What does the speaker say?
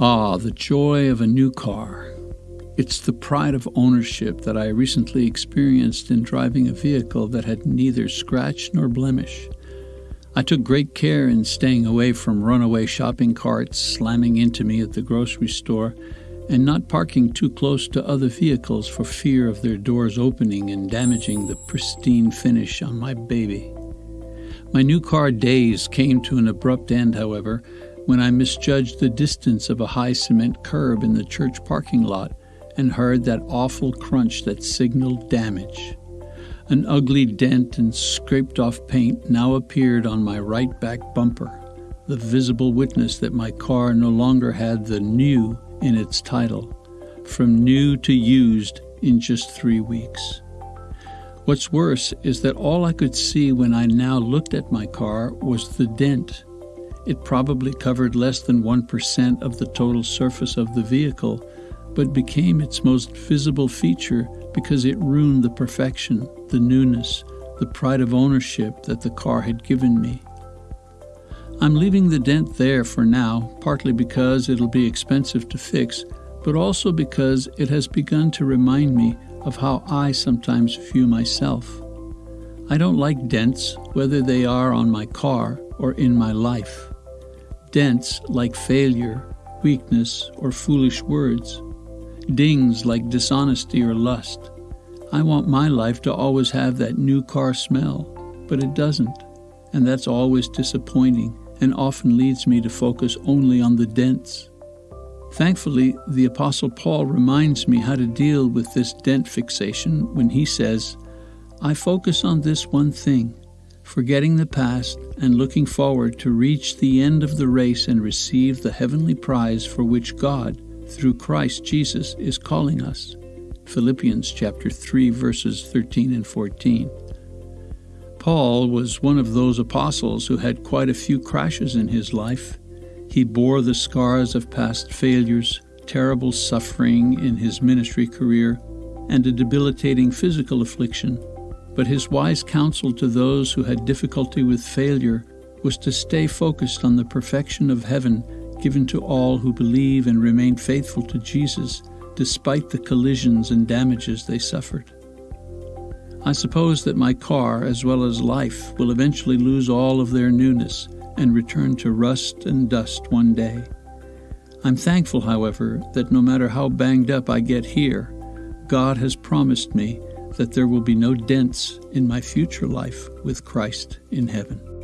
Ah, the joy of a new car. It's the pride of ownership that I recently experienced in driving a vehicle that had neither scratch nor blemish. I took great care in staying away from runaway shopping carts slamming into me at the grocery store and not parking too close to other vehicles for fear of their doors opening and damaging the pristine finish on my baby. My new car days came to an abrupt end, however, when I misjudged the distance of a high cement curb in the church parking lot and heard that awful crunch that signaled damage. An ugly dent and scraped off paint now appeared on my right back bumper, the visible witness that my car no longer had the new in its title, from new to used in just three weeks. What's worse is that all I could see when I now looked at my car was the dent it probably covered less than 1% of the total surface of the vehicle, but became its most visible feature because it ruined the perfection, the newness, the pride of ownership that the car had given me. I'm leaving the dent there for now, partly because it'll be expensive to fix, but also because it has begun to remind me of how I sometimes view myself. I don't like dents, whether they are on my car or in my life dents like failure, weakness, or foolish words, dings like dishonesty or lust. I want my life to always have that new car smell, but it doesn't, and that's always disappointing and often leads me to focus only on the dents. Thankfully, the Apostle Paul reminds me how to deal with this dent fixation when he says, I focus on this one thing forgetting the past and looking forward to reach the end of the race and receive the heavenly prize for which God, through Christ Jesus, is calling us. Philippians chapter 3 verses 13 and 14. Paul was one of those apostles who had quite a few crashes in his life. He bore the scars of past failures, terrible suffering in his ministry career, and a debilitating physical affliction but his wise counsel to those who had difficulty with failure was to stay focused on the perfection of heaven given to all who believe and remain faithful to Jesus despite the collisions and damages they suffered. I suppose that my car, as well as life, will eventually lose all of their newness and return to rust and dust one day. I'm thankful, however, that no matter how banged up I get here, God has promised me that there will be no dents in my future life with Christ in heaven.